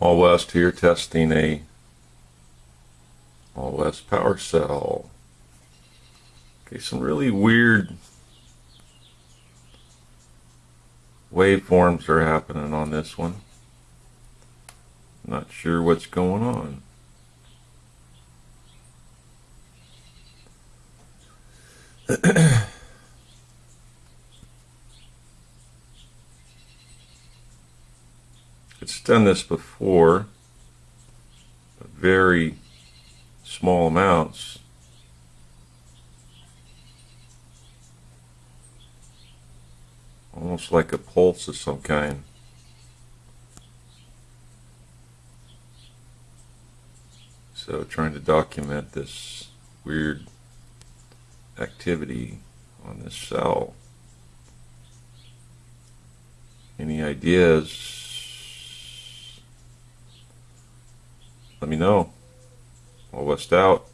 All West here testing a All West power cell. Okay, some really weird waveforms are happening on this one. Not sure what's going on. it's done this before, but very small amounts. Almost like a pulse of some kind. So trying to document this weird activity on this cell. Any ideas? Let me know. All West out.